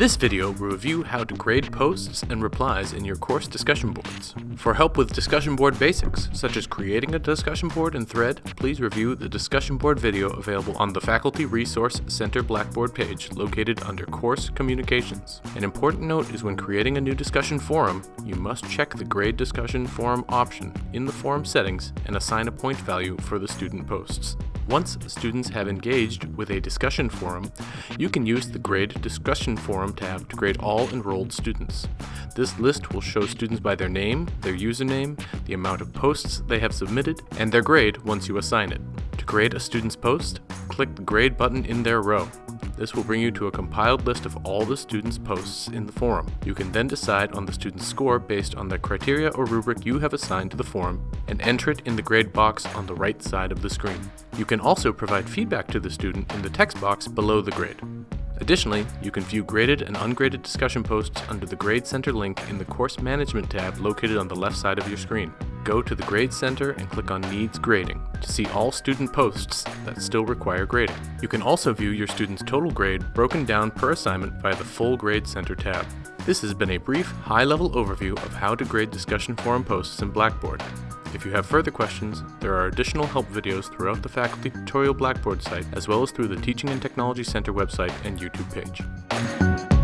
This video will review how to grade posts and replies in your course discussion boards. For help with discussion board basics, such as creating a discussion board and Thread, please review the discussion board video available on the Faculty Resource Center Blackboard page located under Course Communications. An important note is when creating a new discussion forum, you must check the Grade Discussion Forum option in the forum settings and assign a point value for the student posts. Once students have engaged with a discussion forum, you can use the Grade Discussion Forum tab to grade all enrolled students. This list will show students by their name, their username, the amount of posts they have submitted, and their grade once you assign it. To grade a student's post, click the Grade button in their row. This will bring you to a compiled list of all the students' posts in the forum. You can then decide on the student's score based on the criteria or rubric you have assigned to the forum and enter it in the grade box on the right side of the screen. You can also provide feedback to the student in the text box below the grade. Additionally, you can view graded and ungraded discussion posts under the Grade Center link in the Course Management tab located on the left side of your screen. Go to the Grade Center and click on Needs Grading to see all student posts that still require grading. You can also view your student's total grade broken down per assignment via the full Grade Center tab. This has been a brief, high-level overview of how to grade discussion forum posts in Blackboard. If you have further questions, there are additional help videos throughout the Faculty Tutorial Blackboard site, as well as through the Teaching and Technology Center website and YouTube page.